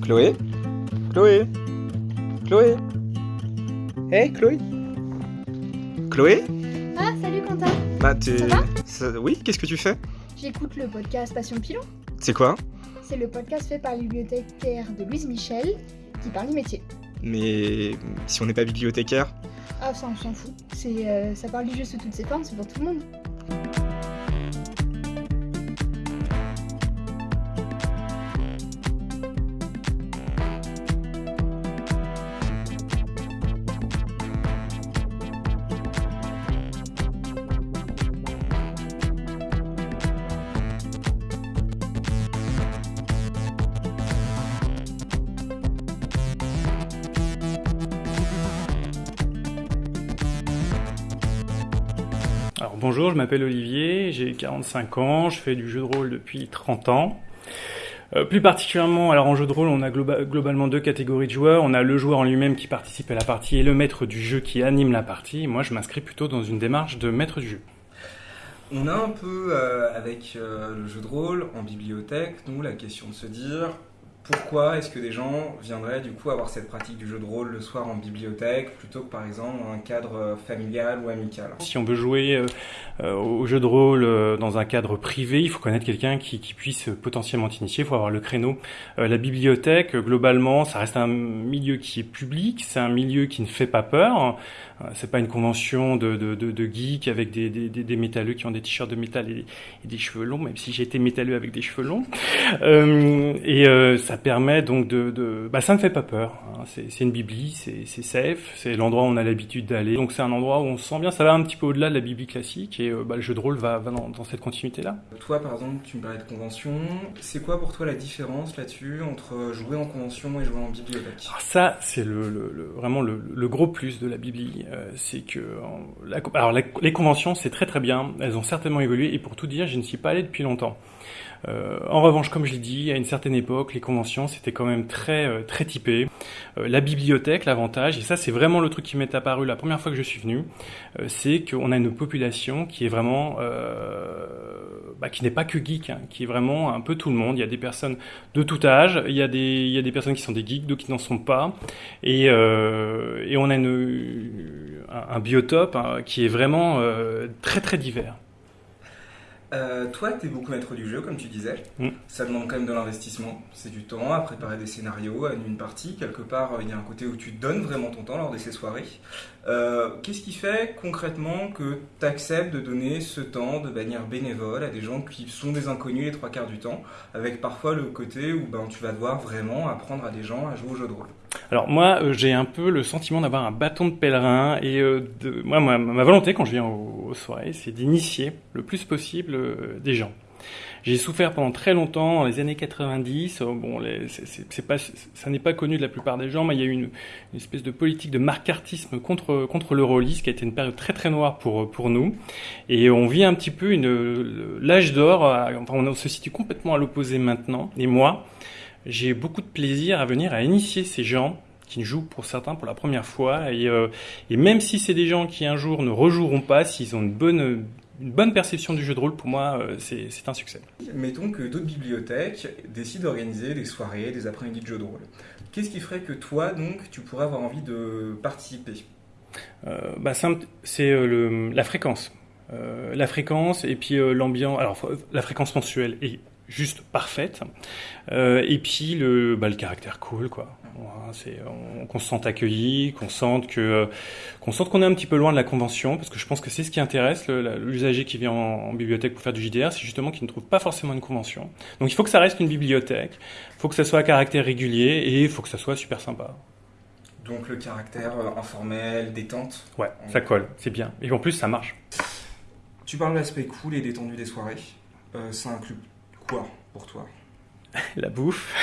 Chloé? Chloé? Chloé? Hey Chloé. Chloé? Ah, salut Quentin. Bah t'es... Ça va? Ça- Oui, qu'est-ce que tu fais? J'écoute le podcast Passion Pilon. C'est quoi? C'est le podcast fait par la bibliothécaire de Louise Michel qui parle du métier. Mais si on n'est pas bibliothécaire? Ah, ça, on s'en fout. C'est, euh, ça parle du jeu sous toutes ses formes, c'est pour tout le monde. Bonjour, je m'appelle Olivier, j'ai 45 ans, je fais du jeu de rôle depuis 30 ans. Euh, plus particulièrement, alors en jeu de rôle, on a globa- globalement deux catégories de joueurs. On a le joueur en lui-même qui participe à la partie et le maître du jeu qui anime la partie. Moi, je m'inscris plutôt dans une démarche de maître du jeu. On a un peu, euh, avec euh, le jeu de rôle en bibliothèque, nous, la question de se dire pourquoi est-ce que des gens viendraient du coup avoir cette pratique du jeu de rôle le soir en bibliothèque plutôt que par exemple un cadre euh, familial ou amical? Si on veut jouer euh, euh, au jeu de rôle dans un cadre privé, il faut connaître quelqu'un qui, puisse potentiellement t'initier, il faut avoir le créneau. La bibliothèque, globalement, ça reste un milieu qui est public, c'est un milieu qui ne fait pas peur. C'est pas une convention de, geeks avec des, métalleux qui ont des t-shirts de métal et, des cheveux longs, même si j'ai été métalleux avec des cheveux longs. Ça permet donc de... de bah, ça ne fait pas peur. hein. C'est une bibli, c'est c'est safe, c'est l'endroit où on a l'habitude d'aller. Donc c'est un endroit où on se sent bien, ça va un petit peu au-delà de la bibli classique et euh, bah, le jeu de rôle va, va dans, dans cette continuité-là. Toi par exemple, tu me parlais de convention. C'est quoi pour toi la différence là-dessus entre jouer en convention et jouer en bibliothèque? Alors ça, c'est le, le- le- vraiment le, le gros plus de la Bibli, euh, c'est que en- la- alors la- les conventions, c'est très très bien, elles ont certainement évolué, et pour tout dire, je ne suis pas allé depuis longtemps. Euh, en revanche, comme je l'ai dit, à une certaine époque, les conventions, c'était quand même très très, euh, très typé. Euh, la bibliothèque, l'avantage, et ça c'est vraiment le truc qui m'est apparu la première fois que je suis venu, euh, c'est qu'on a une population qui est vraiment, bah, qui n'est pas que geek, hein, qui est vraiment un peu tout le monde. Il y a des personnes de tout âge, il y a des, il y a des personnes qui sont des geeks, d'autres qui n'en sont pas, et, et on a un, biotope hein, qui est vraiment très très divers. Euh, toi, tu es beaucoup maître du jeu, comme tu disais. Mm. Ça demande quand même de l'investissement. C'est du temps à préparer des scénarios, à une partie. Quelque part, euh, il y a un côté où tu donnes vraiment ton temps lors de ces soirées. Euh, Qu'est-ce qui fait concrètement que tu acceptes de donner ce temps de manière bénévole à des gens qui sont des inconnus les trois quarts du temps, avec parfois le côté où ben, tu vas devoir vraiment apprendre à des gens à jouer au jeu de rôle? Alors moi, euh, j'ai un peu le sentiment d'avoir un bâton de pèlerin et euh, de, moi, ma, volonté quand je viens aux, aux soirées, c'est d'initier le plus possible euh, des gens. J'ai souffert pendant très longtemps, dans les années 90. euh, Bon, les- pas, ça n'est pas connu de la plupart des gens, mais il y a eu une, espèce de politique de marcartisme contre contre le rôliste, qui a été une période très très noire pour pour nous. Et on vit un petit peu une l'âge d'or. Enfin, on se situe complètement à l'opposé maintenant. Et moi, j'ai beaucoup de plaisir à venir à initier ces gens qui jouent pour certains pour la première fois. Et, euh, et même si c'est des gens qui un jour ne rejoueront pas, s'ils ont une bonne, une bonne perception du jeu de rôle, pour moi, euh, c'est un succès. Mettons que d'autres bibliothèques décident d'organiser des soirées, des après-midi de jeux de rôle. Qu'est-ce qui ferait que toi, donc, tu pourrais avoir envie de participer? Euh, bah, c'est la fréquence. La fréquence et puis l'ambiance. Alors, la fréquence mensuelle est juste parfaite. Euh, et puis le, bah, le caractère cool, quoi. C'est on- qu'on se sente accueilli, qu'on sente que euh, qu'on sente qu'on est un petit peu loin de la convention, parce que je pense que c'est ce qui intéresse le- la- l'usager qui vient en, en bibliothèque pour faire du JDR, c'est justement qu'il ne trouve pas forcément une convention. Donc il faut que ça reste une bibliothèque, il faut que ça soit à caractère régulier et il faut que ça soit super sympa. Donc le caractère euh, informel, détente? Ouais, ça colle, c'est bien. Et en plus ça marche. Tu parles de l'aspect cool et détendu des soirées. Euh, ça inclut pour toi la bouffe,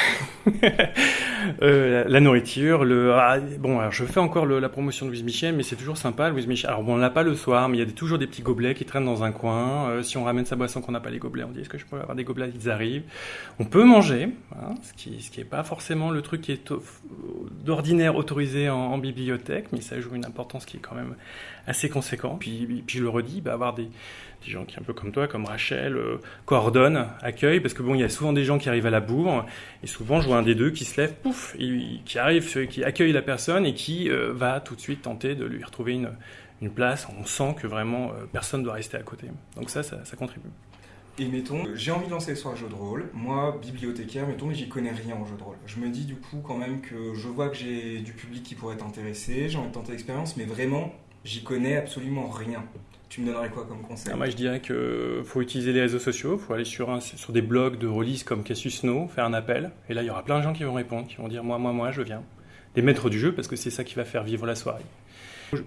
euh, la, nourriture, le ah, bon alors je fais encore la promotion de Louise Michel mais c'est toujours sympa Louise Michel. Alors bon on l'a pas le soir mais il y a toujours des petits gobelets qui traînent dans un coin. Euh, si on ramène sa boisson qu'on n'a pas les gobelets on dit est-ce que je peux avoir des gobelets? Ils arrivent. On peut manger, hein, ce qui ce est pas forcément le truc qui est d'ordinaire autorisé en bibliothèque mais ça joue une importance qui est quand même assez conséquent. Puis puis je le redis bah, avoir des des gens qui un peu comme toi, comme Rachel, euh, coordonnent, accueillent, parce que bon, il y a souvent des gens qui arrivent à la bourre, et souvent je vois un des deux qui se lève, pouf, et, qui arrive, qui accueille la personne et qui euh, va tout de suite tenter de lui retrouver une, une place. On sent que vraiment euh, personne doit rester à côté. Donc ça, ça, ça contribue. Et mettons, j'ai envie de lancer sur un jeu de rôle. Moi, bibliothécaire, mettons, mais j'y connais rien en jeu de rôle. Je me dis du coup quand même que je vois que j'ai du public qui pourrait être intéressé, j'ai envie de tenter l'expérience, mais vraiment, j'y connais absolument rien. Tu me donnerais quoi comme conseil? Ah, moi, je dirais que faut utiliser les réseaux sociaux, faut aller sur, un, sur des blogs de release comme Cassius No, faire un appel, et là, il y aura plein de gens qui vont répondre, qui vont dire moi, moi, moi, je viens. Des maîtres du jeu, parce que c'est ça qui va faire vivre la soirée.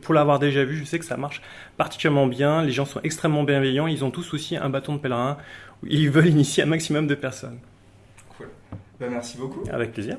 Pour l'avoir déjà vu, je sais que ça marche particulièrement bien. Les gens sont extrêmement bienveillants. Ils ont tous aussi un bâton de pèlerin. Ils veulent initier un maximum de personnes. Cool. Ben, merci beaucoup. Avec plaisir.